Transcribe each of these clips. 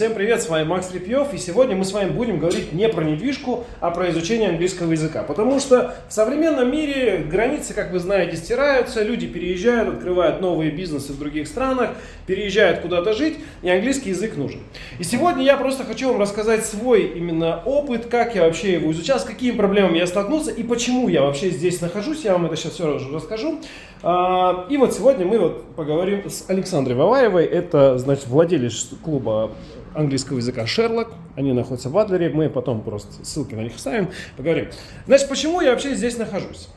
Всем привет, с вами Макс Репьев, и сегодня мы с вами будем говорить не про недвижку, а про изучение английского языка. Потому что в современном мире границы, как вы знаете, стираются, люди переезжают, открывают новые бизнесы в других странах, переезжают куда-то жить, и английский язык нужен. И сегодня я просто хочу вам рассказать свой именно опыт, как я вообще его изучал, с какими проблемами я столкнулся и почему я вообще здесь нахожусь, я вам это сейчас все расскажу. А, и вот сегодня мы вот поговорим с Александрой Ваваевой, это, значит, владелец клуба английского языка Шерлок. Они находятся в Адлере. Мы потом просто ссылки на них вставим, поговорим. Значит, почему я вообще здесь нахожусь?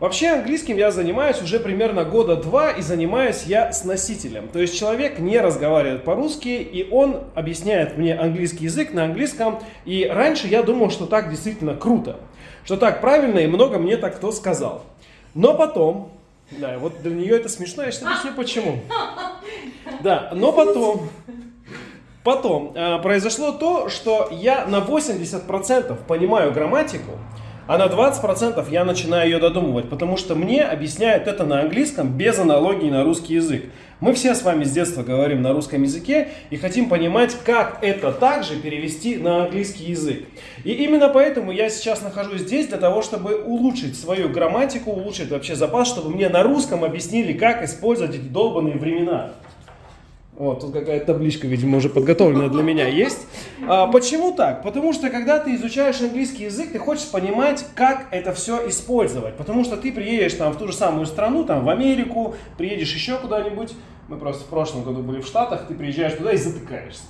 Вообще английским я занимаюсь уже примерно года два и занимаюсь я с носителем. То есть человек не разговаривает по-русски и он объясняет мне английский язык на английском. И раньше я думал, что так действительно круто, что так правильно и много мне так кто сказал. Но потом, да, вот для нее это смешно, я сейчас объясню почему. Да, но потом, Потом э, произошло то, что я на 80% понимаю грамматику, а на 20% я начинаю ее додумывать, потому что мне объясняют это на английском без аналогии на русский язык. Мы все с вами с детства говорим на русском языке и хотим понимать, как это также перевести на английский язык. И именно поэтому я сейчас нахожусь здесь для того, чтобы улучшить свою грамматику, улучшить вообще запас, чтобы мне на русском объяснили, как использовать эти долбанные времена. Вот, тут какая-то табличка, видимо, уже подготовленная для меня есть. А, почему так? Потому что, когда ты изучаешь английский язык, ты хочешь понимать, как это все использовать. Потому что ты приедешь там в ту же самую страну, там в Америку, приедешь еще куда-нибудь. Мы просто в прошлом году были в Штатах, ты приезжаешь туда и затыкаешься.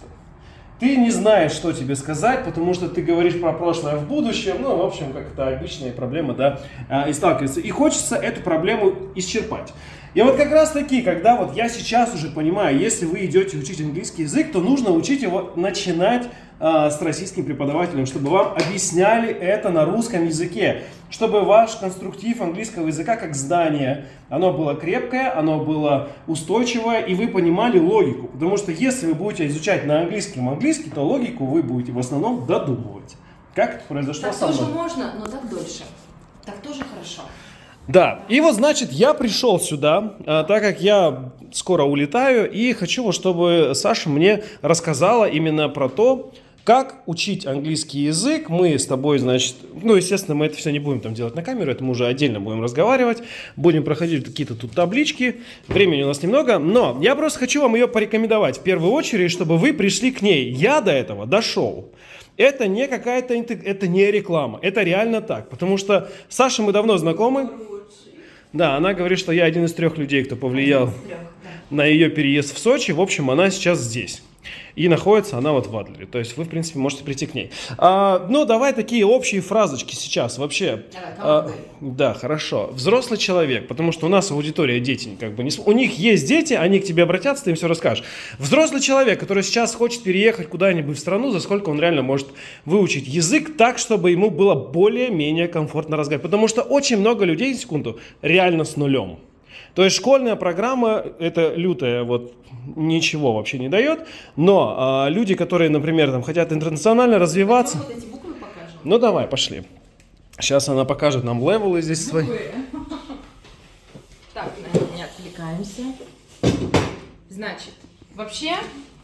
Ты не знаешь, что тебе сказать, потому что ты говоришь про прошлое в будущем. Ну, в общем, как это обычная проблема, да, а, и сталкивается. И хочется эту проблему исчерпать. И вот как раз таки, когда вот я сейчас уже понимаю, если вы идете учить английский язык, то нужно учить его начинать с российским преподавателем, чтобы вам объясняли это на русском языке, чтобы ваш конструктив английского языка как здание, оно было крепкое, оно было устойчивое, и вы понимали логику. Потому что если вы будете изучать на английском английский, то логику вы будете в основном додумывать. Как это произошло так со мной? тоже можно, но так дольше. Так тоже хорошо. Да, и вот значит я пришел сюда, а, так как я скоро улетаю, и хочу, чтобы Саша мне рассказала именно про то, как учить английский язык. Мы с тобой, значит, ну, естественно, мы это все не будем там делать на камеру, это мы уже отдельно будем разговаривать, будем проходить какие-то тут таблички, времени у нас немного, но я просто хочу вам ее порекомендовать в первую очередь, чтобы вы пришли к ней. Я до этого дошел. Это не какая-то, это не реклама, это реально так, потому что с Сашей мы давно знакомы. Да, она говорит, что я один из трех людей, кто повлиял трех, да. на ее переезд в Сочи. В общем, она сейчас здесь. И находится она вот в Адлере. То есть вы, в принципе, можете прийти к ней. А, ну, давай такие общие фразочки сейчас вообще. А, да, хорошо. Взрослый человек, потому что у нас аудитория дети. Как бы не... У них есть дети, они к тебе обратятся, ты им все расскажешь. Взрослый человек, который сейчас хочет переехать куда-нибудь в страну, за сколько он реально может выучить язык так, чтобы ему было более-менее комфортно разговаривать. Потому что очень много людей, секунду, реально с нулем. То есть школьная программа это лютая, вот ничего вообще не дает. Но а, люди, которые, например, там хотят интернационально развиваться. Вот эти буквы покажем. Ну давай, пошли. Сейчас она покажет нам левелы здесь свои. Так, не отвлекаемся. Значит, вообще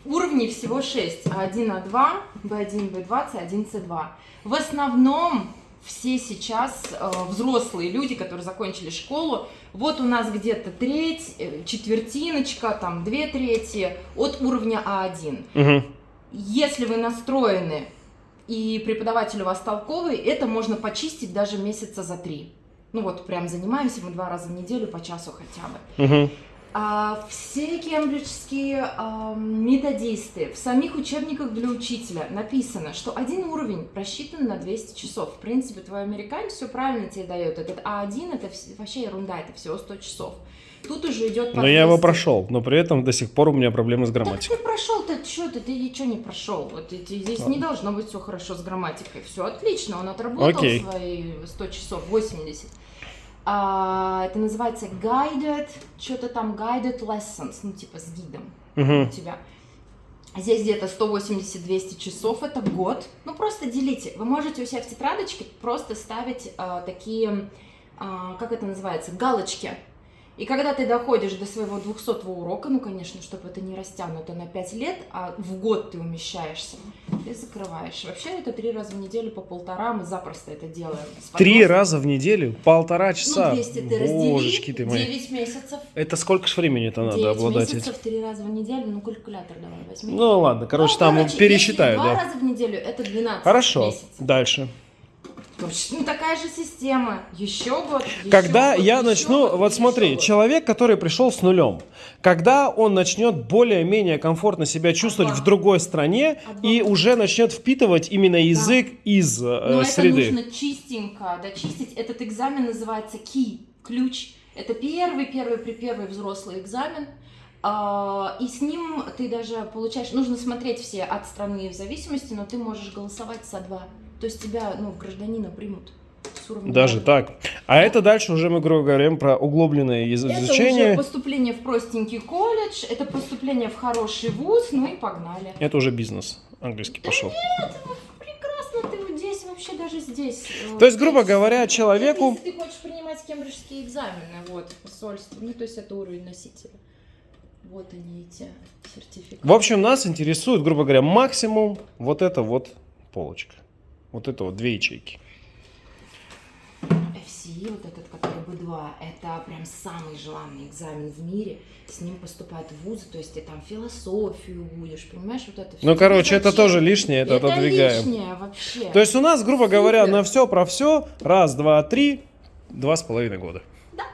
уровней всего 6. А1, А2, Б1, Б2, С1, С2. В основном все сейчас э, взрослые люди, которые закончили школу, вот у нас где-то треть, э, четвертиночка, там две трети от уровня А1. Угу. Если вы настроены и преподаватель у вас толковый, это можно почистить даже месяца за три. Ну вот прям занимаемся мы два раза в неделю по часу хотя бы. Угу. А, все кембриджские а, методисты, в самих учебниках для учителя написано, что один уровень просчитан на 200 часов. В принципе, твой американец все правильно тебе дает. Этот А1 это вообще ерунда, это всего 100 часов. Тут уже идет Но я его прошел, но при этом до сих пор у меня проблемы с грамматикой. Так ты прошел, ты что, ты, ты ничего не прошел. Вот, здесь Ладно. не должно быть все хорошо с грамматикой. Все отлично, он отработал Окей. свои 100 часов, 80. А, это называется guided, что-то там guided lessons, ну типа с гидом uh-huh. у тебя. Здесь где-то 180-200 часов, это год. Ну просто делите. Вы можете у себя в тетрадочке просто ставить а, такие, а, как это называется, галочки. И когда ты доходишь до своего 200 урока, ну, конечно, чтобы это не растянуто на 5 лет, а в год ты умещаешься, ты закрываешь. Вообще это три раза в неделю по полтора, мы запросто это делаем. Три раза в неделю? Полтора часа? Ну, 200 ты Божечки раздели, ты мои. 9 месяцев. Это сколько ж времени-то надо 9 обладать этим? месяцев, три раза в неделю, ну, калькулятор давай возьми. Ну ладно, короче, Ну, там короче, пересчитаю, если два да. раза в неделю, это 12 Хорошо, месяцев. дальше. Точно такая же система. Еще год, еще Когда год, я еще начну, год, вот смотри, год. человек, который пришел с нулем, когда он начнет более-менее комфортно себя чувствовать Ага. в другой стране Ага. и уже начнет впитывать именно язык из э, Но это среды. нужно чистенько дочистить. Этот экзамен называется key, ключ. Это первый, первый, при первый взрослый экзамен. А, И с ним ты даже получаешь, нужно смотреть все от страны в зависимости, но ты можешь голосовать со два. То есть тебя, ну, гражданина примут с уровня Даже так. А это дальше уже мы говорим про углубленное из- Это изучение. уже поступление в простенький колледж, это поступление в хороший вуз, ну и погнали. Это уже бизнес. Английский пошел. Прекрасно, ты вот здесь, вообще даже здесь. э, То есть, грубо говоря, человеку... Если ты хочешь принимать кембриджские экзамены, вот, посольство, ну, то есть это уровень носителя. Вот они, эти сертификаты. В общем, нас интересует, грубо говоря, максимум вот эта вот полочка. Вот это вот две ячейки. FCE, вот этот, который B2, это прям самый желанный экзамен в мире. С ним поступают в вузы, то есть ты там философию будешь, понимаешь, вот это всё. Ну, короче, это тоже лишнее, это отодвигаем. лишнее вообще. То есть у нас, грубо говоря, Супер. на все про все, раз, два, три, два с половиной года. Да.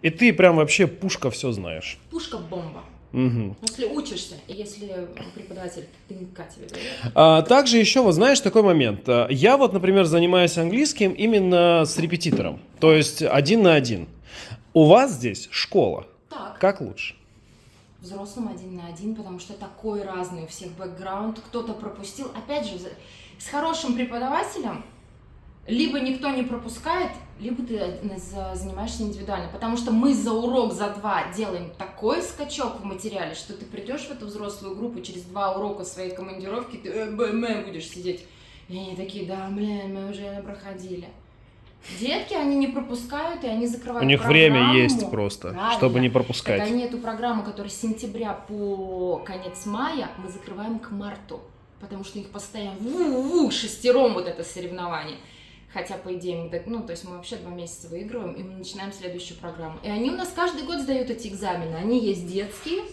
И ты прям вообще пушка все знаешь. Пушка-бомба. Мгм. Если учишься, если преподаватель тынка тебе говорит. А, также еще, вот знаешь, такой момент. А, Я вот, например, занимаюсь английским именно с репетитором. То есть один на один. У вас здесь школа. Так. Как лучше? взрослым один на один, потому что такой разный у всех бэкграунд, кто-то пропустил. Опять же, с хорошим преподавателем либо никто не пропускает, либо ты за- занимаешься индивидуально, потому что мы за урок, за два делаем такой скачок в материале, что ты придешь в эту взрослую группу через два урока своей командировки, ты э, будешь сидеть. И они такие, да, блин, мы уже проходили. Детки, они не пропускают, и они закрывают У них время программу. есть просто, Правильно. чтобы не Так пропускать. они эту программу, которая с сентября по конец мая, мы закрываем к марту. Потому что у них постоянно ву-ву, шестером вот это соревнование. Хотя, по идее, мы, ну, то есть мы вообще два месяца выигрываем, и мы начинаем следующую программу. И они у нас каждый год сдают эти экзамены. Они есть детские,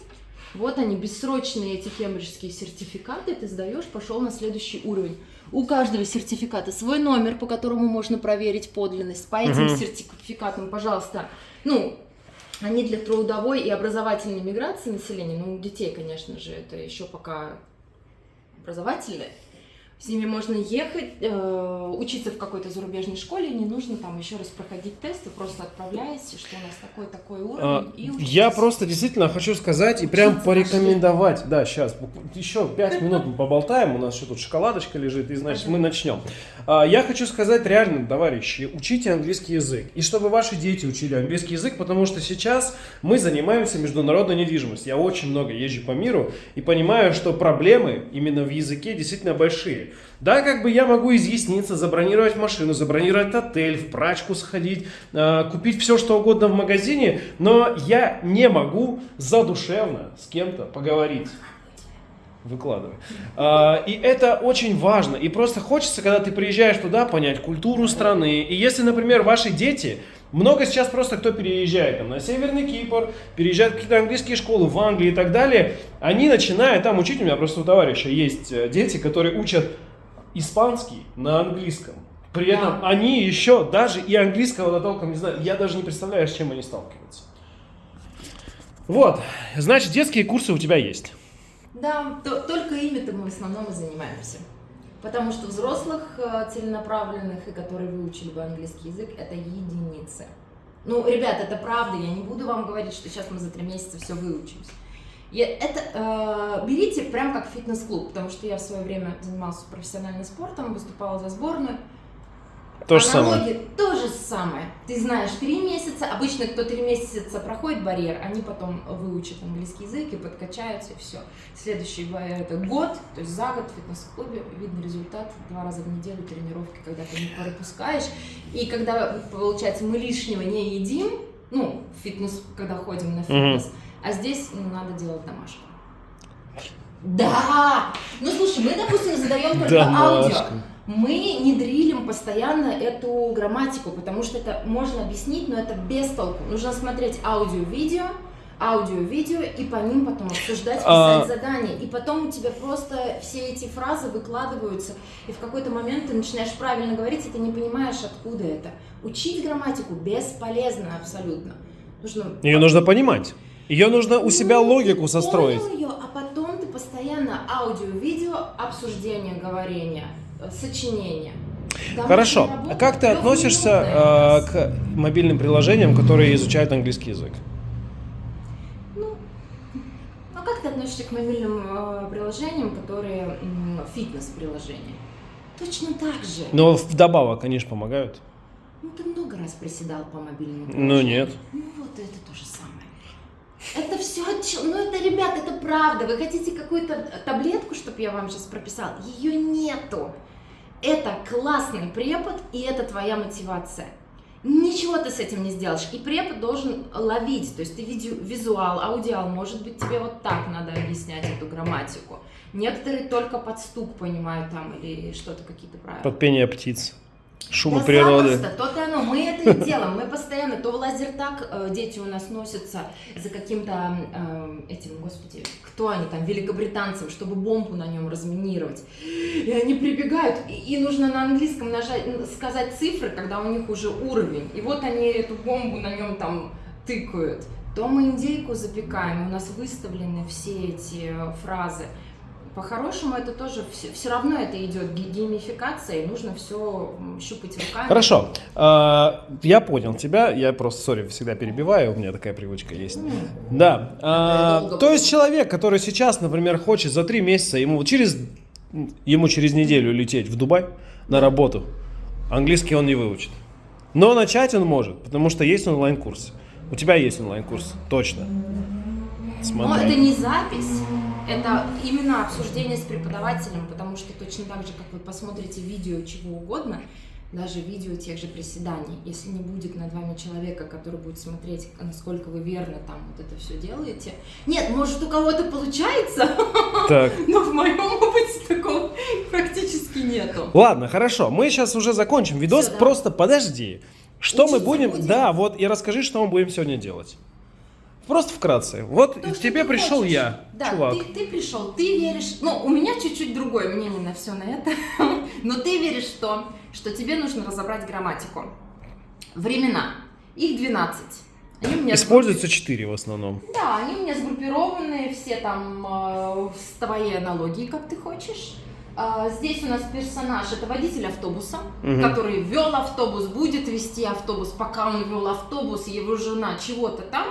вот они, бессрочные эти кембриджские сертификаты, ты сдаешь, пошел на следующий уровень. У каждого сертификата свой номер, по которому можно проверить подлинность. По этим Мгм. сертификатам, пожалуйста, ну, они для трудовой и образовательной миграции населения, ну, у детей, конечно же, это еще пока образовательные. С ними можно ехать, э, учиться в какой-то зарубежной школе, не нужно там еще раз проходить тесты, просто отправляешься, что у нас такой-такой уровень. А, и учитесь. Я просто действительно хочу сказать и прям порекомендовать. Да, сейчас еще пять минут мы поболтаем. У нас еще тут шоколадочка лежит, и значит мы начнем. А, Я хочу сказать реально, товарищи, учите английский язык. И чтобы ваши дети учили английский язык, потому что сейчас мы занимаемся международной недвижимостью. Я очень много езжу по миру и понимаю, что проблемы именно в языке действительно большие. Да, как бы я могу изъясниться, забронировать машину, забронировать отель, в прачку сходить, э, купить все, что угодно в магазине, но я не могу задушевно с кем-то поговорить. Выкладывай. А, и это очень важно. И просто хочется, когда ты приезжаешь туда, понять культуру страны. И если, например, ваши дети, много сейчас просто кто переезжает там, на Северный Кипр, переезжают в какие-то английские школы в Англии и так далее, они начинают там учить. У меня просто у товарища есть э, дети, которые учат испанский на английском. При этом Да. они еще даже и английского толком не знают. Я даже не представляю, с чем они сталкиваются. Вот, значит, детские курсы у тебя есть. Да, то- только ими-то мы в основном и занимаемся. Потому что взрослых э, целенаправленных, и которые выучили бы английский язык, это единицы. Ну, ребят, это правда, я не буду вам говорить, что сейчас мы за три месяца все выучимся. Это э, берите прям как фитнес-клуб, потому что я в свое время занимался профессиональным спортом, выступала за сборную. То же самое. То же самое. Ты знаешь, три месяца, обычно кто три месяца проходит барьер, они потом выучат английский язык и подкачаются, и все. Следующий барьер это год, то есть за год в фитнес-клубе видно результат, два раза в неделю тренировки, когда ты не пропускаешь. И когда, получается, мы лишнего не едим, Ну, фитнес, когда ходим на фитнес. А здесь ну, надо делать домашку. Да! Ну слушай, мы, допустим, задаем только аудио. Мы не дрилим постоянно эту грамматику, потому что это можно объяснить, но это без толку. Нужно смотреть аудио-видео, аудио-видео и по ним потом обсуждать, писать А- задания. И потом у тебя просто все эти фразы выкладываются, и в какой-то момент ты начинаешь правильно говорить, и ты не понимаешь, откуда это. Учить грамматику бесполезно абсолютно. Нужно Ее нужно понимать. Ее нужно у себя ну, логику состроить. понял ее, а потом ты постоянно аудио-видео, обсуждение, говорение, сочинение. Домашняя Хорошо. А как ты относишься э, к мобильным приложениям, которые изучают английский язык? Ну, а как ты относишься к мобильным э, приложениям, которые фитнес-приложения? Точно так же. Но вдобавок они же помогают. Ну, ты много раз приседал по мобильному Ну нет. Ну, вот это то же самое. Это все, ну это, ребят, это правда. Вы хотите какую-то таблетку, чтобы я вам сейчас прописал? Ее нету. Это классный препод, и это твоя мотивация. Ничего ты с этим не сделаешь. И препод должен ловить. То есть ты видео, визуал, аудиал. Может быть, тебе вот так надо объяснять эту грамматику. Некоторые только под стук понимают там или что-то, какие-то правила. Под пение птиц. Шумы Да природы. то-то оно. Мы это и делаем. Мы постоянно, то в лазертаг э, дети у нас носятся за каким-то э, этим, господи, кто они там, великобританцем, чтобы бомбу на нем разминировать. И они прибегают, и, и нужно на английском нажать, сказать цифры, когда у них уже уровень. И вот они эту бомбу на нем там тыкают. То мы индейку запекаем, у нас выставлены все эти фразы. По-хорошему это тоже все, равно это идет ге- геймификация, и нужно все щупать руками. Хорошо. А, Я понял тебя. Я просто, сори, всегда перебиваю. У меня такая привычка есть. М. Да. А, долго То есть человек, который сейчас, например, хочет за три месяца, ему через, ему через неделю лететь в Дубай на работу, английский он не выучит. Но начать он может, потому что есть онлайн-курс. У тебя есть онлайн-курс, точно. Но Смотри. это не запись, это именно обсуждение с преподавателем, потому что точно так же, как вы посмотрите видео чего угодно, даже видео тех же приседаний, если не будет над вами человека, который будет смотреть, насколько вы верно там вот это все делаете. Нет, может у кого-то получается, Так. но в моем опыте такого практически нету. Ладно, хорошо. Мы сейчас уже закончим видос. Всё, да. Просто подожди. Что мы Учиться будем... будем? Да, вот и расскажи, что мы будем сегодня делать. Просто вкратце. Вот То, к тебе пришел хочешь. я, Да, чувак. Ты, ты пришел, ты веришь. Ну, у меня чуть-чуть другое мнение на все на это. Но ты веришь в то, что тебе нужно разобрать грамматику. Времена. Их 12. Они у меня Используется 4 в основном. Да, они у меня сгруппированы, все там э, с твоей аналогией, как ты хочешь. А, Здесь у нас персонаж, это водитель автобуса, Мгм. который вел автобус, будет вести автобус, пока он вел автобус, его жена чего-то там.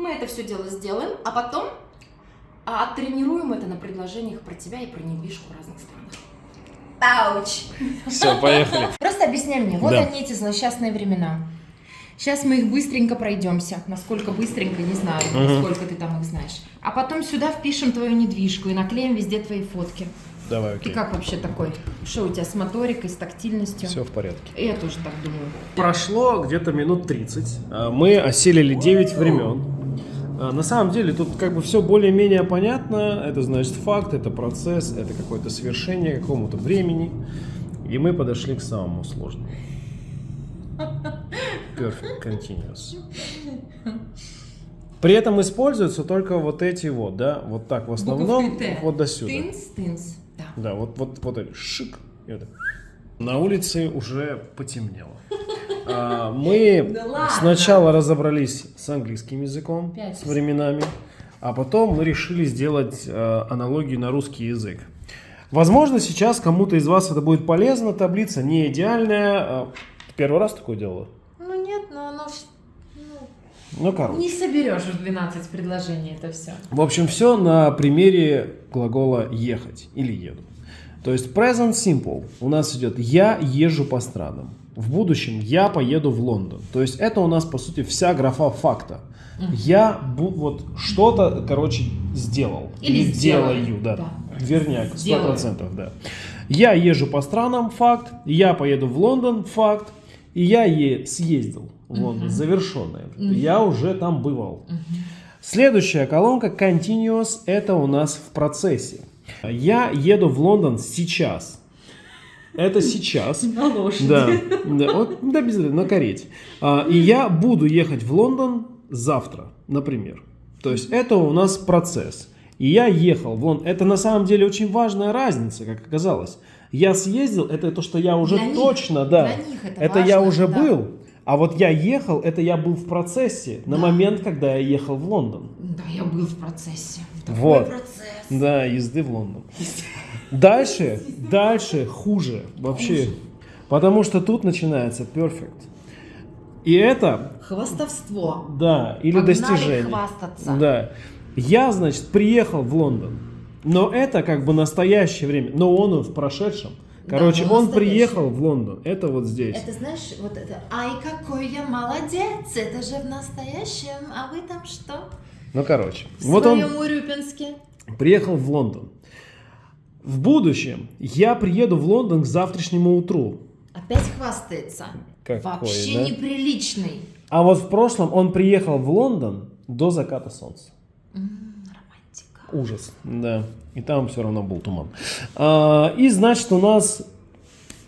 Мы это все дело сделаем, а потом а, оттренируем это на предложениях про тебя и про недвижку в разных странах. Пауч! Все, поехали. Просто объясняй мне, вот Да. они эти злосчастные времена. Сейчас мы их быстренько пройдемся. Насколько быстренько, не знаю, Мгм. сколько ты там их знаешь. А потом сюда впишем твою недвижку и наклеим везде твои фотки. Давай, Ты окей. как вообще такой? Что у тебя с моторикой, с тактильностью? Все в порядке. Я тоже так думаю. Прошло где-то минут 30. А, Мы осилили 9 времен. А, На самом деле тут как бы все более-менее понятно. Это значит факт, это процесс, это какое-то свершение какому-то времени. И мы подошли к самому сложному. Perfect continuous. При этом используются только вот эти вот, да, вот так в основном, вот до сюда. Тынс, тынс. Да. Вот, вот, вот это шик. это. На улице уже потемнело. А, Мы Да ладно. сначала разобрались с английским языком, Пять. с временами, а потом мы решили сделать э, аналогию на русский язык. Возможно, сейчас кому-то из вас это будет полезно. Таблица не идеальная. А, Первый раз такое делала? Ну нет, но оно Ну, короче. не соберешь в 12 предложений это все. В общем, все на примере глагола ехать или еду. То есть present simple у нас идет я езжу по странам. В будущем я поеду в Лондон. То есть это у нас по сути вся графа факта. Я бу- вот что-то, короче, сделал. Или сделаю, делаю, да. да. Верняк, Сделаю. 100%, да. Я езжу по странам, факт. Я поеду в Лондон, факт. и я е- съездил в Лондон, Мгм. завершенное. Мгм. Я уже там бывал. Мгм. Следующая колонка Continuous, это у нас в процессе. Я еду в Лондон сейчас. Это сейчас. На лошади. Да, да, вот, да без на карете. А, и я буду ехать в Лондон завтра, например. То есть это у нас процесс. И я ехал в Лондон. Это на самом деле очень важная разница, как оказалось. Я съездил, это то, что я уже Для них, точно, да. для них это это я важно, уже да. был. А вот я ехал, это я был в процессе на Да. момент, когда я ехал в Лондон. Да, я был в процессе. Такой Вот. процесс. Да, езды в Лондон. Дальше, дальше хуже вообще. Потому что тут начинается perfect. И это, Хвастовство. да, или Погнали достижение. хвастаться. Да. Я, значит, приехал в Лондон. Но это как бы настоящее время. Но он в прошедшем. Да, Короче, он он приехал в Лондон. Это вот здесь. Это знаешь, вот это, ай, какой я молодец, это же в настоящем, а вы там что? Ну, короче. В Вот он Урюпинске. приехал в Лондон. В будущем я приеду в Лондон к завтрашнему утру. Опять хвастается. Какой, Вообще да? неприличный. А вот в прошлом он приехал в Лондон до заката солнца. М, романтика. Ужас, да. И там все равно был туман. А, и значит у нас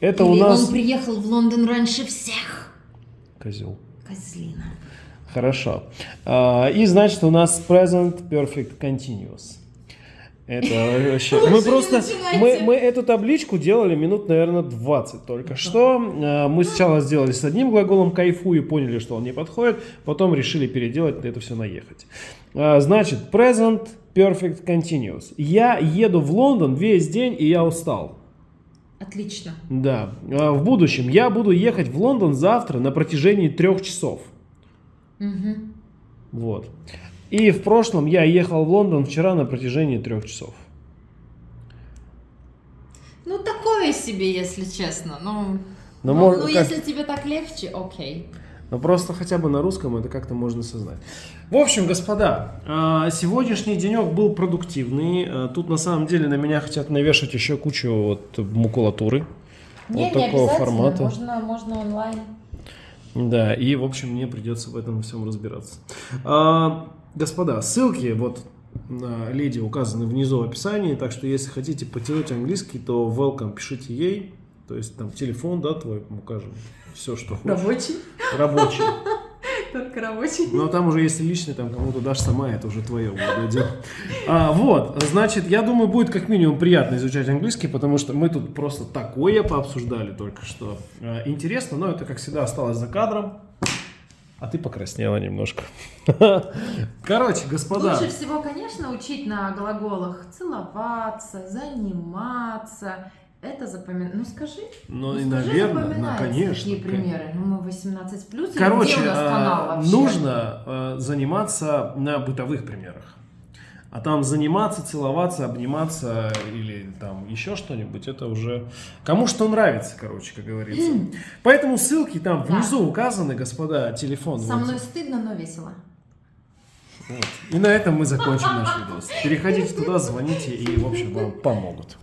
это у Или нас он приехал в Лондон раньше всех. козел. Козлина. Хорошо. А, и значит у нас present perfect continuous. Это вообще... Мы просто... Мы, мы эту табличку делали минут, наверное, 20 только что. А, Мы сначала сделали с одним глаголом кайфую, поняли, что он не подходит. Потом решили переделать это все наехать. А, Значит, present perfect continuous. Я еду в Лондон весь день, и я устал. Отлично. Да. А, В будущем я буду ехать в Лондон завтра на протяжении трех часов. Мгм. Вот. И в прошлом я ехал в Лондон вчера на протяжении трех часов. Ну, такое себе, если честно. Ну, Но ну, мож- ну, как- если тебе так легче, окей. Но просто хотя бы на русском это как-то можно сознать. В общем, господа, а, сегодняшний денек был продуктивный. А, Тут на самом деле на меня хотят навешать еще кучу вот макулатуры. Не, вот не такого формата. Можно, можно онлайн. Да, и в общем мне придется в этом всем разбираться. А, господа, ссылки вот на леди указаны внизу в описании, так что если хотите потянуть английский, то welcome пишите ей, то есть там телефон, да, твой укажем, все что хочешь. Рабочий. Рабочий. Только рабочий. Но там уже если личный, там кому-то дашь сама, это уже твое будет. А, вот, значит, я думаю, будет как минимум приятно изучать английский, потому что мы тут просто такое пообсуждали только что. А, интересно, но это, как всегда, осталось за кадром. А ты покраснела немножко. Короче, господа. Лучше всего, конечно, учить на глаголах целоваться, заниматься. Это запоминать. Ну скажи. Ну и, скажи, наверное, ну, конечно. Какие примеры? Ну мы 18 плюс. Короче, где у нас канал а, вообще? нужно а, заниматься на бытовых примерах. А там заниматься, целоваться, обниматься или там еще что-нибудь, это уже кому что нравится, короче, как говорится. Поэтому ссылки там Да. внизу указаны, господа, телефон. Со вот. мной стыдно, но весело. Вот. И на этом мы закончим наш видос. Переходите туда, звоните и, в общем, вам помогут.